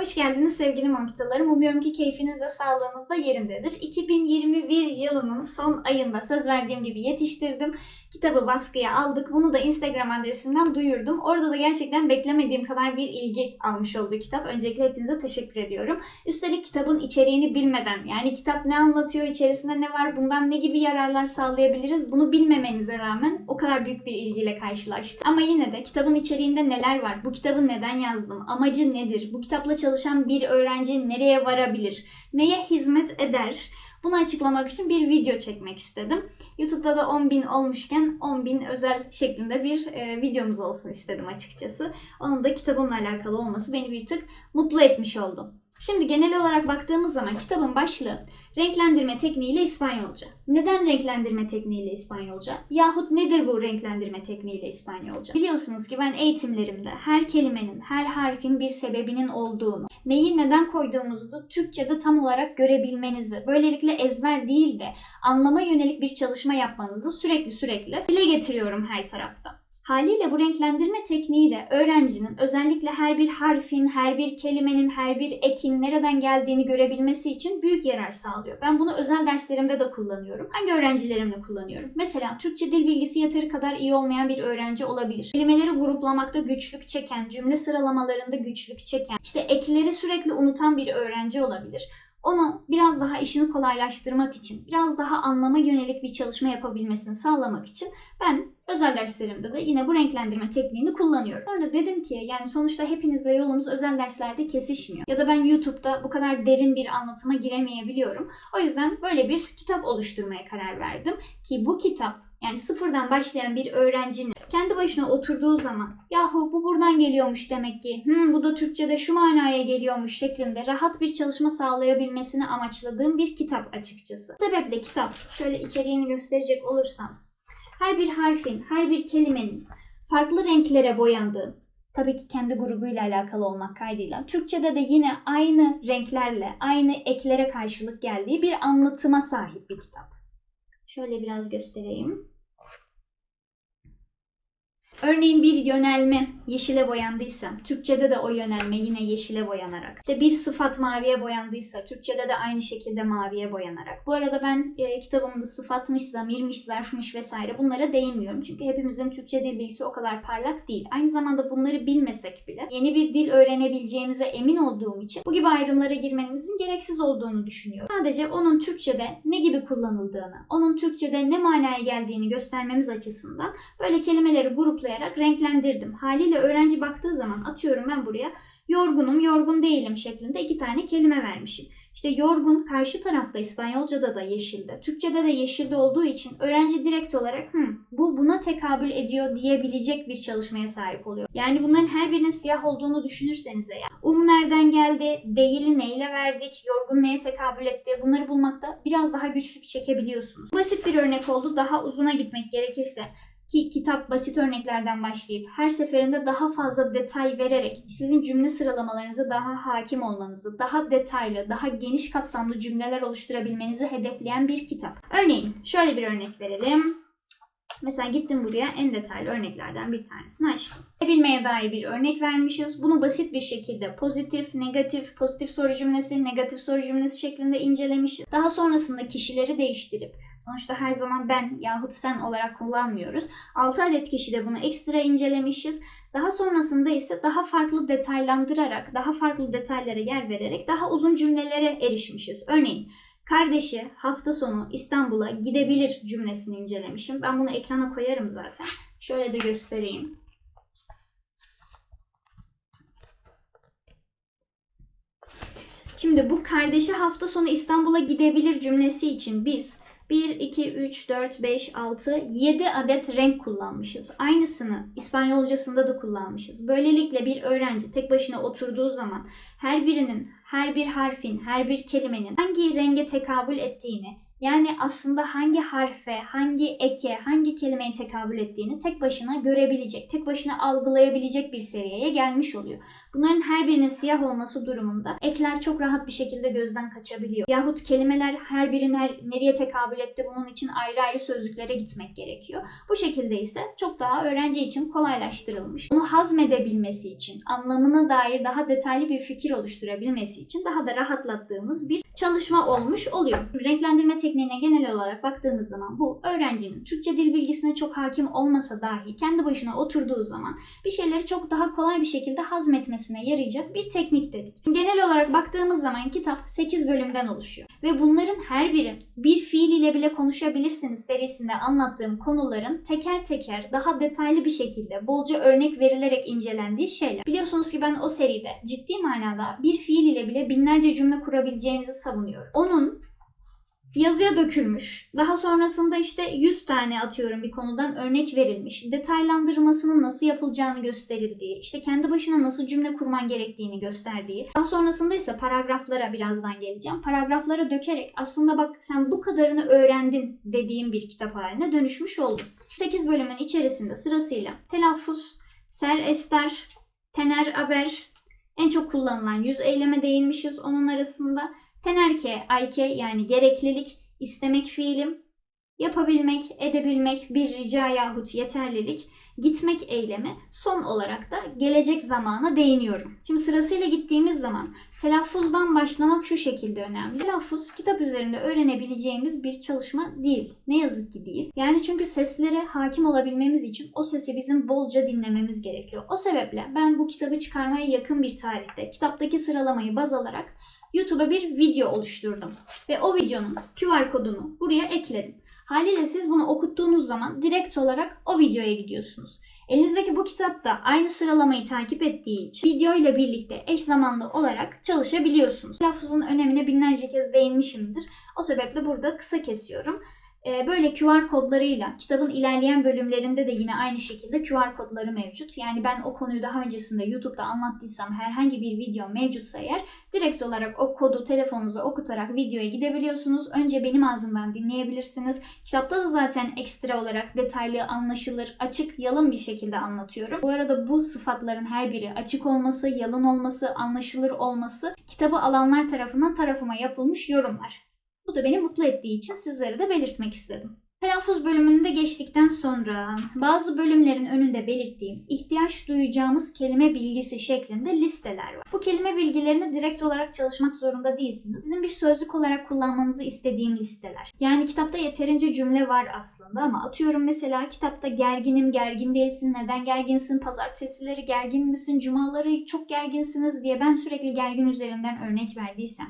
Hoş geldiniz sevgili Monkitalarım. Umuyorum ki keyfiniz de sağlığınız da yerindedir. 2021 yılının son ayında söz verdiğim gibi yetiştirdim. Kitabı baskıya aldık. Bunu da Instagram adresinden duyurdum. Orada da gerçekten beklemediğim kadar bir ilgi almış oldu kitap. Öncelikle hepinize teşekkür ediyorum. Üstelik kitabın içeriğini bilmeden yani kitap ne anlatıyor, içerisinde ne var, bundan ne gibi yararlar sağlayabiliriz bunu bilmemenize rağmen o kadar büyük bir ilgiyle karşılaştım. Ama yine de kitabın içeriğinde neler var, bu kitabı neden yazdım, amacı nedir, bu kitapla çalışan bir öğrenci nereye varabilir, neye hizmet eder bunu açıklamak için bir video çekmek istedim. YouTube'da da 10.000 olmuşken 10.000 özel şeklinde bir e, videomuz olsun istedim açıkçası. Onun da kitabımla alakalı olması beni bir tık mutlu etmiş oldu. Şimdi genel olarak baktığımız zaman kitabın başlığı renklendirme tekniğiyle İspanyolca. Neden renklendirme tekniğiyle İspanyolca? Yahut nedir bu renklendirme tekniğiyle İspanyolca? Biliyorsunuz ki ben eğitimlerimde her kelimenin, her harfin bir sebebinin olduğunu, neyi neden koyduğumuzu da Türkçe'de tam olarak görebilmenizi, böylelikle ezber değil de anlama yönelik bir çalışma yapmanızı sürekli sürekli dile getiriyorum her tarafta. Haliyle bu renklendirme tekniği de öğrencinin özellikle her bir harfin, her bir kelimenin, her bir ekin nereden geldiğini görebilmesi için büyük yarar sağlıyor. Ben bunu özel derslerimde de kullanıyorum. Hangi öğrencilerimle kullanıyorum? Mesela Türkçe dil bilgisi yeteri kadar iyi olmayan bir öğrenci olabilir. Kelimeleri gruplamakta güçlük çeken, cümle sıralamalarında güçlük çeken, işte ekleri sürekli unutan bir öğrenci olabilir. Onu biraz daha işini kolaylaştırmak için, biraz daha anlama yönelik bir çalışma yapabilmesini sağlamak için ben özel derslerimde de yine bu renklendirme tekniğini kullanıyorum. Sonra dedim ki yani sonuçta hepinizle yolumuz özel derslerde kesişmiyor. Ya da ben YouTube'da bu kadar derin bir anlatıma giremeyebiliyorum. O yüzden böyle bir kitap oluşturmaya karar verdim. Ki bu kitap yani sıfırdan başlayan bir öğrencinin kendi başına oturduğu zaman yahu bu buradan geliyormuş demek ki hmm, bu da Türkçe'de şu manaya geliyormuş şeklinde rahat bir çalışma sağlayabilmesini amaçladığım bir kitap açıkçası. Bu sebeple kitap şöyle içeriğini gösterecek olursam her bir harfin, her bir kelimenin farklı renklere boyandığı, tabii ki kendi grubuyla alakalı olmak kaydıyla, Türkçe'de de yine aynı renklerle, aynı eklere karşılık geldiği bir anlatıma sahip bir kitap. Şöyle biraz göstereyim. Örneğin bir yönelme yeşile boyandıysa, Türkçe'de de o yönelme yine yeşile boyanarak. İşte bir sıfat maviye boyandıysa, Türkçe'de de aynı şekilde maviye boyanarak. Bu arada ben e, kitabımda sıfatmış, zamirmiş, zarfmış vesaire bunlara değinmiyorum. Çünkü hepimizin Türkçe dil bilgisi o kadar parlak değil. Aynı zamanda bunları bilmesek bile yeni bir dil öğrenebileceğimize emin olduğum için bu gibi ayrımlara girmenizin gereksiz olduğunu düşünüyorum. Sadece onun Türkçe'de ne gibi kullanıldığını, onun Türkçe'de ne manaya geldiğini göstermemiz açısından böyle kelimeleri gruplayarak renklendirdim. Haliyle öğrenci baktığı zaman atıyorum ben buraya yorgunum, yorgun değilim şeklinde iki tane kelime vermişim. İşte yorgun karşı tarafta İspanyolca'da da yeşilde, Türkçe'de de yeşilde olduğu için öğrenci direkt olarak Hı, bu buna tekabül ediyor diyebilecek bir çalışmaya sahip oluyor. Yani bunların her birinin siyah olduğunu düşünürseniz eğer. Um nereden geldi, değili neyle verdik, yorgun neye tekabül etti bunları bulmakta biraz daha güçlük çekebiliyorsunuz. Basit bir örnek oldu. Daha uzuna gitmek gerekirse ki kitap basit örneklerden başlayıp her seferinde daha fazla detay vererek sizin cümle sıralamalarınıza daha hakim olmanızı, daha detaylı, daha geniş kapsamlı cümleler oluşturabilmenizi hedefleyen bir kitap. Örneğin şöyle bir örnek verelim. Mesela gittim buraya en detaylı örneklerden bir tanesini açtım. Bilmeye dair bir örnek vermişiz. Bunu basit bir şekilde pozitif, negatif, pozitif soru cümlesi, negatif soru cümlesi şeklinde incelemişiz. Daha sonrasında kişileri değiştirip Sonuçta her zaman ben yahut sen olarak kullanmıyoruz. 6 adet kişi de bunu ekstra incelemişiz. Daha sonrasında ise daha farklı detaylandırarak, daha farklı detaylara yer vererek daha uzun cümlelere erişmişiz. Örneğin kardeşi hafta sonu İstanbul'a gidebilir cümlesini incelemişim. Ben bunu ekrana koyarım zaten. Şöyle de göstereyim. Şimdi bu kardeşi hafta sonu İstanbul'a gidebilir cümlesi için biz 1, 2, 3, 4, 5, 6, 7 adet renk kullanmışız. Aynısını İspanyolcasında da kullanmışız. Böylelikle bir öğrenci tek başına oturduğu zaman her birinin, her bir harfin, her bir kelimenin hangi renge tekabül ettiğini Yani aslında hangi harfe, hangi eke, hangi kelimeye tekabül ettiğini tek başına görebilecek, tek başına algılayabilecek bir seviyeye gelmiş oluyor. Bunların her birinin siyah olması durumunda ekler çok rahat bir şekilde gözden kaçabiliyor. Yahut kelimeler her her, nereye tekabül etti bunun için ayrı ayrı sözlüklere gitmek gerekiyor. Bu şekilde ise çok daha öğrenci için kolaylaştırılmış. Onu hazmedebilmesi için, anlamına dair daha detaylı bir fikir oluşturabilmesi için daha da rahatlattığımız bir çalışma olmuş oluyor. Renklendirme tekniğine genel olarak baktığımız zaman bu öğrencinin Türkçe dil bilgisine çok hakim olmasa dahi kendi başına oturduğu zaman bir şeyleri çok daha kolay bir şekilde hazmetmesine yarayacak bir teknik dedik. Genel olarak baktığımız zaman kitap 8 bölümden oluşuyor. Ve bunların her biri bir fiil ile bile konuşabilirsiniz serisinde anlattığım konuların teker teker daha detaylı bir şekilde bolca örnek verilerek incelendiği şeyler. Biliyorsunuz ki ben o seride ciddi manada bir fiil ile bile binlerce cümle kurabileceğinizi savunuyorum. Onun yazıya dökülmüş. Daha sonrasında işte 100 tane atıyorum bir konudan örnek verilmiş. Detaylandırmasının nasıl yapılacağını gösterildiği, işte kendi başına nasıl cümle kurman gerektiğini gösterdiği. Daha sonrasında ise paragraflara birazdan geleceğim. Paragraflara dökerek aslında bak sen bu kadarını öğrendin dediğim bir kitap haline dönüşmüş oldu. 8 bölümün içerisinde sırasıyla telaffuz, ser ester, tener haber, en çok kullanılan yüz eyleme değinmişiz onun arasında. Tenerke, ayke yani gereklilik, istemek fiilim, yapabilmek, edebilmek, bir rica yahut yeterlilik, gitmek eylemi, son olarak da gelecek zamana değiniyorum. Şimdi sırasıyla gittiğimiz zaman telaffuzdan başlamak şu şekilde önemli. Telaffuz kitap üzerinde öğrenebileceğimiz bir çalışma değil. Ne yazık ki değil. Yani çünkü seslere hakim olabilmemiz için o sesi bizim bolca dinlememiz gerekiyor. O sebeple ben bu kitabı çıkarmaya yakın bir tarihte kitaptaki sıralamayı baz alarak YouTube'a bir video oluşturdum. Ve o videonun QR kodunu buraya ekledim. Haliyle siz bunu okuttuğunuz zaman direkt olarak o videoya gidiyorsunuz. Elinizdeki bu kitap da aynı sıralamayı takip ettiği için video ile birlikte eş zamanlı olarak çalışabiliyorsunuz. Telaffuzun önemine binlerce kez değinmişimdir. O sebeple burada kısa kesiyorum. Ee, Böyle QR kodlarıyla kitabın ilerleyen bölümlerinde de yine aynı şekilde QR kodları mevcut. Yani ben o konuyu daha öncesinde YouTube'da anlattıysam herhangi bir video mevcutsa eğer direkt olarak o kodu telefonunuza okutarak videoya gidebiliyorsunuz. Önce benim ağzımdan dinleyebilirsiniz. Kitapta da zaten ekstra olarak detaylı, anlaşılır, açık, yalın bir şekilde anlatıyorum. Bu arada bu sıfatların her biri açık olması, yalın olması, anlaşılır olması kitabı alanlar tarafından tarafıma yapılmış yorumlar. Bu da beni mutlu ettiği için sizlere de belirtmek istedim. Telaffuz bölümünü de geçtikten sonra bazı bölümlerin önünde belirttiğim ihtiyaç duyacağımız kelime bilgisi şeklinde listeler var. Bu kelime bilgilerini direkt olarak çalışmak zorunda değilsiniz. Sizin bir sözlük olarak kullanmanızı istediğim listeler. Yani kitapta yeterince cümle var aslında ama atıyorum mesela kitapta gerginim, gergin değilsin, neden gerginsin, pazartesileri gergin misin, cumaları çok gerginsiniz diye ben sürekli gergin üzerinden örnek verdiysem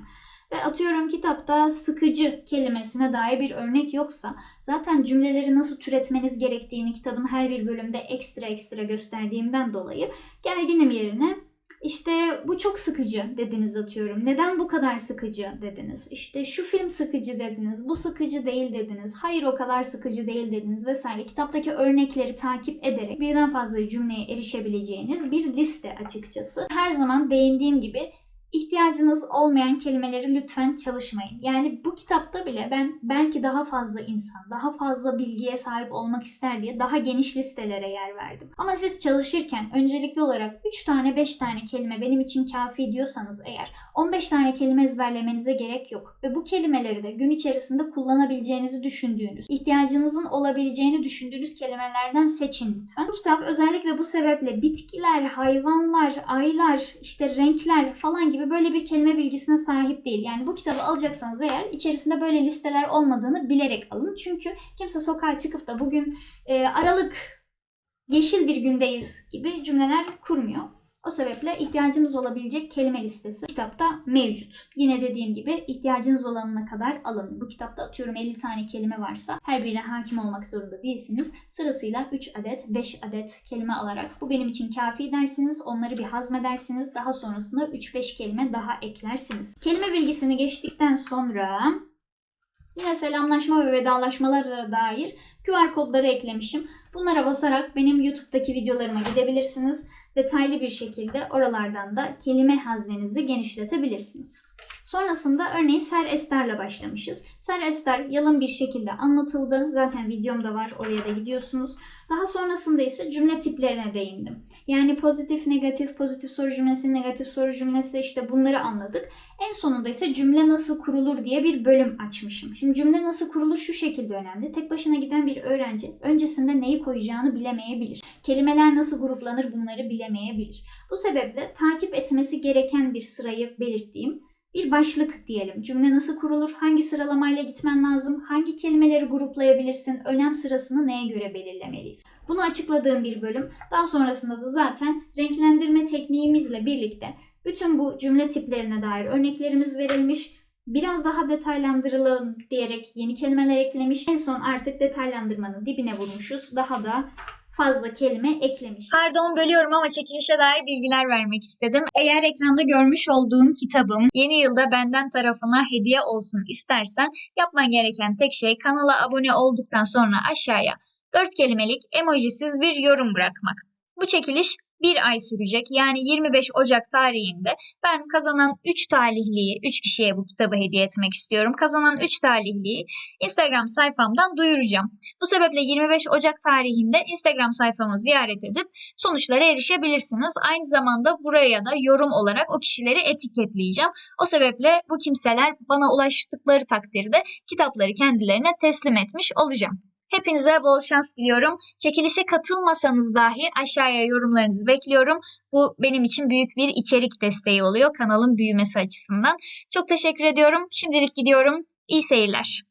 ve atıyorum kitapta sıkıcı kelimesine dair bir örnek yoksa zaten cümleleri nasıl türetmeniz gerektiğini kitabın her bir bölümde ekstra ekstra gösterdiğimden dolayı gerginim yerine işte bu çok sıkıcı dediniz atıyorum. Neden bu kadar sıkıcı dediniz. İşte şu film sıkıcı dediniz. Bu sıkıcı değil dediniz. Hayır o kadar sıkıcı değil dediniz vesaire. Kitaptaki örnekleri takip ederek birden fazla cümleye erişebileceğiniz bir liste açıkçası. Her zaman değindiğim gibi ihtiyacınız olmayan kelimeleri lütfen çalışmayın. Yani bu kitapta bile ben belki daha fazla insan, daha fazla bilgiye sahip olmak ister diye daha geniş listelere yer verdim. Ama siz çalışırken öncelikli olarak 3 tane 5 tane kelime benim için kafi diyorsanız eğer 15 tane kelime ezberlemenize gerek yok. Ve bu kelimeleri de gün içerisinde kullanabileceğinizi düşündüğünüz, ihtiyacınızın olabileceğini düşündüğünüz kelimelerden seçin lütfen. Bu kitap özellikle bu sebeple bitkiler, hayvanlar, aylar, işte renkler falan gibi böyle bir kelime bilgisine sahip değil. Yani bu kitabı alacaksanız eğer içerisinde böyle listeler olmadığını bilerek alın. Çünkü kimse sokağa çıkıp da bugün e, Aralık yeşil bir gündeyiz gibi cümleler kurmuyor. O sebeple ihtiyacınız olabilecek kelime listesi kitapta mevcut. Yine dediğim gibi ihtiyacınız olanına kadar alın. Bu kitapta atıyorum 50 tane kelime varsa her birine hakim olmak zorunda değilsiniz. Sırasıyla 3 adet, 5 adet kelime alarak bu benim için kafi dersiniz. Onları bir hazmedersiniz. Daha sonrasında 3-5 kelime daha eklersiniz. Kelime bilgisini geçtikten sonra Yine selamlaşma ve vedalaşmalara dair QR kodları eklemişim. Bunlara basarak benim YouTube'daki videolarıma gidebilirsiniz. Detaylı bir şekilde oralardan da kelime haznenizi genişletebilirsiniz. Sonrasında örneğin ser esterle başlamışız. Ser ester yalın bir şekilde anlatıldı. Zaten videomda var oraya da gidiyorsunuz. Daha sonrasında ise cümle tiplerine değindim. Yani pozitif, negatif, pozitif soru cümlesi, negatif soru cümlesi işte bunları anladık. En sonunda ise cümle nasıl kurulur diye bir bölüm açmışım. Şimdi cümle nasıl kurulur şu şekilde önemli. Tek başına giden bir öğrenci öncesinde neyi koyacağını bilemeyebilir. Kelimeler nasıl gruplanır bunları bilemeyebilir. Bu sebeple takip etmesi gereken bir sırayı belirttiğim bir başlık diyelim. Cümle nasıl kurulur? Hangi sıralamayla gitmen lazım? Hangi kelimeleri gruplayabilirsin? Önem sırasını neye göre belirlemeliyiz? Bunu açıkladığım bir bölüm. Daha sonrasında da zaten renklendirme tekniğimizle birlikte bütün bu cümle tiplerine dair örneklerimiz verilmiş. Biraz daha detaylandırılalım diyerek yeni kelimeler eklemiş. En son artık detaylandırmanın dibine vurmuşuz. Daha da fazla kelime eklemiş. Pardon bölüyorum ama çekilişe dair bilgiler vermek istedim. Eğer ekranda görmüş olduğun kitabım yeni yılda benden tarafına hediye olsun istersen yapman gereken tek şey kanala abone olduktan sonra aşağıya 4 kelimelik emojisiz bir yorum bırakmak. Bu çekiliş bir ay sürecek. Yani 25 Ocak tarihinde ben kazanan 3 talihliyi, 3 kişiye bu kitabı hediye etmek istiyorum. Kazanan 3 talihliyi Instagram sayfamdan duyuracağım. Bu sebeple 25 Ocak tarihinde Instagram sayfamı ziyaret edip sonuçlara erişebilirsiniz. Aynı zamanda buraya da yorum olarak o kişileri etiketleyeceğim. O sebeple bu kimseler bana ulaştıkları takdirde kitapları kendilerine teslim etmiş olacağım. Hepinize bol şans diliyorum. Çekilişe katılmasanız dahi aşağıya yorumlarınızı bekliyorum. Bu benim için büyük bir içerik desteği oluyor kanalın büyümesi açısından. Çok teşekkür ediyorum. Şimdilik gidiyorum. İyi seyirler.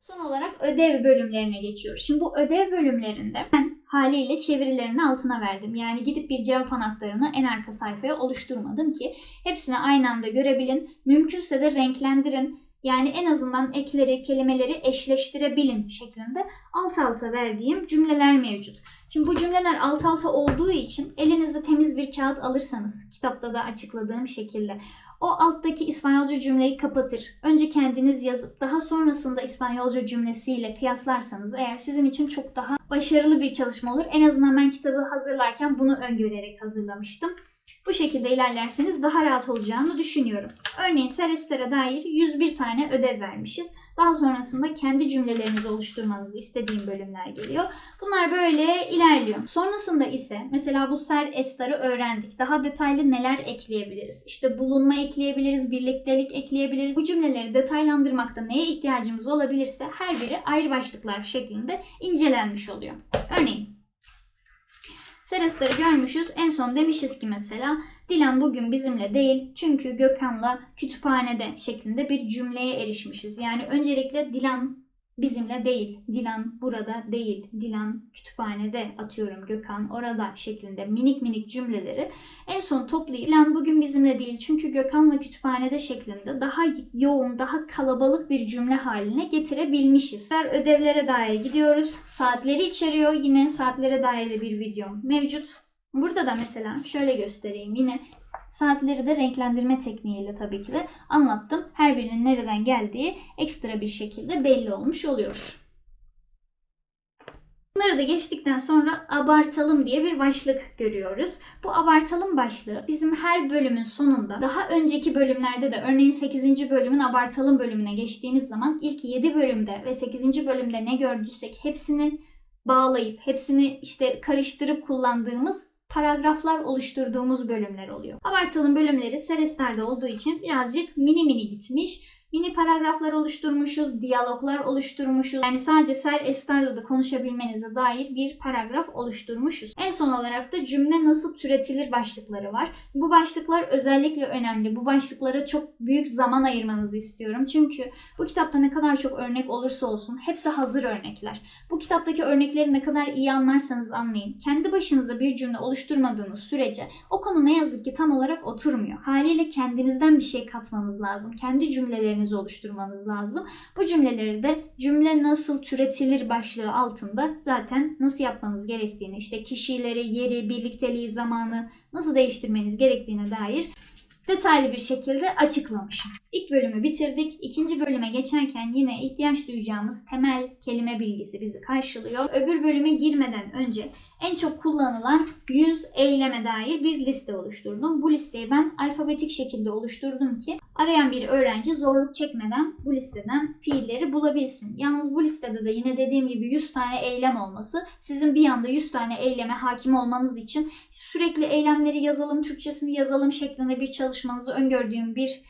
Son olarak ödev bölümlerine geçiyoruz. Şimdi bu ödev bölümlerinde ben haliyle çevirilerini altına verdim. Yani gidip bir cevap anahtarını en arka sayfaya oluşturmadım ki hepsini aynı anda görebilin. Mümkünse de renklendirin. Yani en azından ekleri, kelimeleri eşleştirebilin şeklinde alt alta verdiğim cümleler mevcut. Şimdi bu cümleler alt alta olduğu için elinizde temiz bir kağıt alırsanız kitapta da açıkladığım şekilde o alttaki İspanyolca cümleyi kapatır. Önce kendiniz yazıp daha sonrasında İspanyolca cümlesiyle kıyaslarsanız eğer sizin için çok daha başarılı bir çalışma olur. En azından ben kitabı hazırlarken bunu öngörerek hazırlamıştım. Bu şekilde ilerlerseniz daha rahat olacağını düşünüyorum. Örneğin Celeste'e dair 101 tane ödev vermişiz. Daha sonrasında kendi cümlelerinizi oluşturmanızı istediğim bölümler geliyor. Bunlar böyle ilerliyor. Sonrasında ise mesela bu ser estarı öğrendik. Daha detaylı neler ekleyebiliriz? İşte bulunma ekleyebiliriz, birliktelik ekleyebiliriz. Bu cümleleri detaylandırmakta neye ihtiyacımız olabilirse her biri ayrı başlıklar şeklinde incelenmiş oluyor. Örneğin Seresleri görmüşüz. En son demişiz ki mesela Dilan bugün bizimle değil çünkü Gökhan'la kütüphanede şeklinde bir cümleye erişmişiz. Yani öncelikle Dilan bizimle değil, Dilan burada değil, Dilan kütüphanede atıyorum Gökhan orada şeklinde minik minik cümleleri en son toplayıp Dilan bugün bizimle değil çünkü Gökhan'la kütüphanede şeklinde daha yoğun, daha kalabalık bir cümle haline getirebilmişiz. Ödevlere dair gidiyoruz. Saatleri içeriyor. Yine saatlere dair de bir videom mevcut. Burada da mesela şöyle göstereyim. Yine Saatleri de renklendirme tekniğiyle tabii ki de anlattım. Her birinin nereden geldiği ekstra bir şekilde belli olmuş oluyor. Bunları da geçtikten sonra abartalım diye bir başlık görüyoruz. Bu abartalım başlığı bizim her bölümün sonunda daha önceki bölümlerde de örneğin 8. bölümün abartalım bölümüne geçtiğiniz zaman ilk 7 bölümde ve 8. bölümde ne gördüysek hepsini bağlayıp hepsini işte karıştırıp kullandığımız paragraflar oluşturduğumuz bölümler oluyor. Abartalım bölümleri Serestar'da olduğu için birazcık mini mini gitmiş. Mini paragraflar oluşturmuşuz, diyaloglar oluşturmuşuz. Yani sadece Ser Estar'la da konuşabilmenize dair bir paragraf oluşturmuşuz. En son olarak da cümle nasıl türetilir başlıkları var. Bu başlıklar özellikle önemli. Bu başlıklara çok büyük zaman ayırmanızı istiyorum. Çünkü bu kitapta ne kadar çok örnek olursa olsun hepsi hazır örnekler. Bu kitaptaki örnekleri ne kadar iyi anlarsanız anlayın. Kendi başınıza bir cümle oluşturmadığınız sürece o konu ne yazık ki tam olarak oturmuyor. Haliyle kendinizden bir şey katmanız lazım. Kendi cümlelerinizi oluşturmanız lazım. Bu cümleleri de cümle nasıl türetilir başlığı altında zaten nasıl yapmanız gerektiğini, işte kişileri, yeri, birlikteliği, zamanı nasıl değiştirmeniz gerektiğine dair detaylı bir şekilde açıklamışım. İlk bölümü bitirdik. İkinci bölüme geçerken yine ihtiyaç duyacağımız temel kelime bilgisi bizi karşılıyor. Öbür bölüme girmeden önce en çok kullanılan 100 eyleme dair bir liste oluşturdum. Bu listeyi ben alfabetik şekilde oluşturdum ki arayan bir öğrenci zorluk çekmeden bu listeden fiilleri bulabilsin. Yalnız bu listede de yine dediğim gibi 100 tane eylem olması sizin bir anda 100 tane eyleme hakim olmanız için sürekli eylemleri yazalım, Türkçesini yazalım şeklinde bir çalışmanızı öngördüğüm bir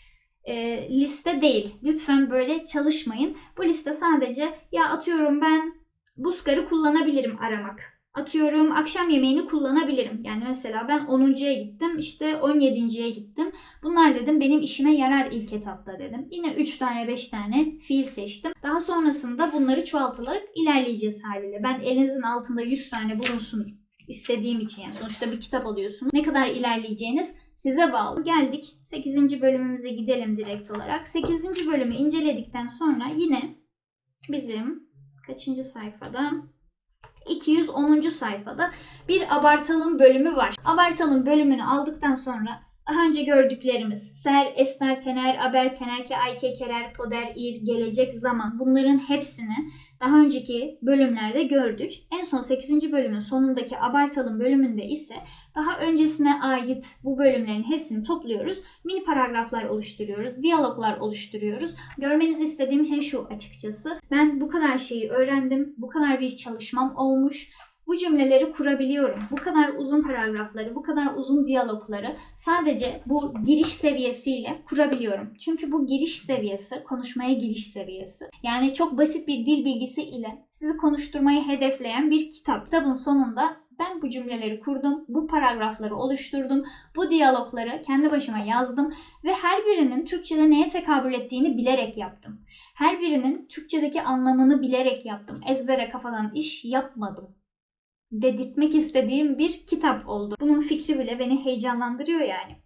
e, liste değil. Lütfen böyle çalışmayın. Bu liste sadece ya atıyorum ben Buskar'ı kullanabilirim aramak. Atıyorum akşam yemeğini kullanabilirim. Yani mesela ben 10.ya gittim işte 17.ye gittim. Bunlar dedim benim işime yarar ilk etapta dedim. Yine 3 tane 5 tane fiil seçtim. Daha sonrasında bunları çoğaltılarak ilerleyeceğiz haliyle. Ben elinizin altında 100 tane bulunsun istediğim için yani sonuçta bir kitap alıyorsunuz. Ne kadar ilerleyeceğiniz size bağlı. Geldik 8. bölümümüze gidelim direkt olarak. 8. bölümü inceledikten sonra yine bizim kaçıncı sayfada? 210. sayfada bir abartalım bölümü var. Abartalım bölümünü aldıktan sonra daha önce gördüklerimiz ser, ester, tener, aber, tenerke, ayke, kerer, poder, ir, gelecek, zaman bunların hepsini daha önceki bölümlerde gördük. En son 8. bölümün sonundaki abartalım bölümünde ise daha öncesine ait bu bölümlerin hepsini topluyoruz. Mini paragraflar oluşturuyoruz, diyaloglar oluşturuyoruz. Görmenizi istediğim şey şu açıkçası. Ben bu kadar şeyi öğrendim, bu kadar bir çalışmam olmuş. Bu cümleleri kurabiliyorum. Bu kadar uzun paragrafları, bu kadar uzun diyalogları sadece bu giriş seviyesiyle kurabiliyorum. Çünkü bu giriş seviyesi, konuşmaya giriş seviyesi. Yani çok basit bir dil bilgisi ile sizi konuşturmayı hedefleyen bir kitap. Kitabın sonunda ben bu cümleleri kurdum, bu paragrafları oluşturdum, bu diyalogları kendi başıma yazdım ve her birinin Türkçe'de neye tekabül ettiğini bilerek yaptım. Her birinin Türkçedeki anlamını bilerek yaptım. Ezbere kafadan iş yapmadım dedirtmek istediğim bir kitap oldu. Bunun fikri bile beni heyecanlandırıyor yani.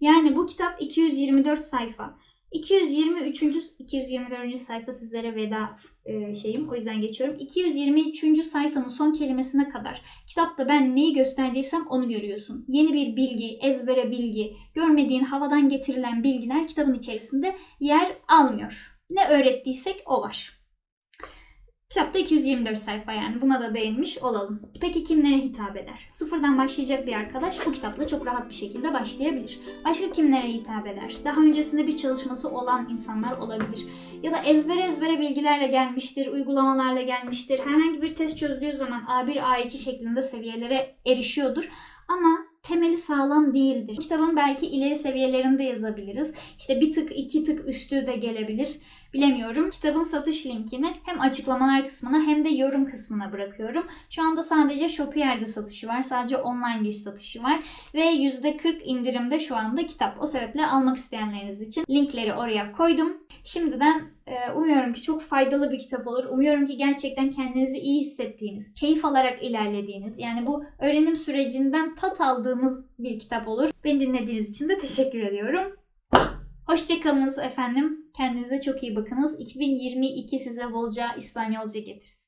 Yani bu kitap 224 sayfa. 223. 224. sayfa sizlere veda e, şeyim. O yüzden geçiyorum. 223. sayfanın son kelimesine kadar kitapta ben neyi gösterdiysem onu görüyorsun. Yeni bir bilgi, ezbere bilgi, görmediğin havadan getirilen bilgiler kitabın içerisinde yer almıyor. Ne öğrettiysek o var. Kitapta 224 sayfa yani buna da değinmiş olalım. Peki kimlere hitap eder? Sıfırdan başlayacak bir arkadaş bu kitapla çok rahat bir şekilde başlayabilir. Başka kimlere hitap eder? Daha öncesinde bir çalışması olan insanlar olabilir. Ya da ezbere ezbere bilgilerle gelmiştir, uygulamalarla gelmiştir. Herhangi bir test çözdüğü zaman A1, A2 şeklinde seviyelere erişiyordur. Ama temeli sağlam değildir. Kitabın belki ileri seviyelerinde yazabiliriz. İşte bir tık iki tık üstü de gelebilir. Bilemiyorum. Kitabın satış linkini hem açıklamalar kısmına hem de yorum kısmına bırakıyorum. Şu anda sadece Shopier'de satışı var. Sadece online bir satışı var. Ve %40 indirimde şu anda kitap. O sebeple almak isteyenleriniz için linkleri oraya koydum. Şimdiden e, umuyorum ki çok faydalı bir kitap olur. Umuyorum ki gerçekten kendinizi iyi hissettiğiniz, keyif alarak ilerlediğiniz, yani bu öğrenim sürecinden tat aldığınız bir kitap olur. Beni dinlediğiniz için de teşekkür ediyorum. Hoşçakalınız efendim. Kendinize çok iyi bakınız. 2022 size bolca İspanyolca getirsin.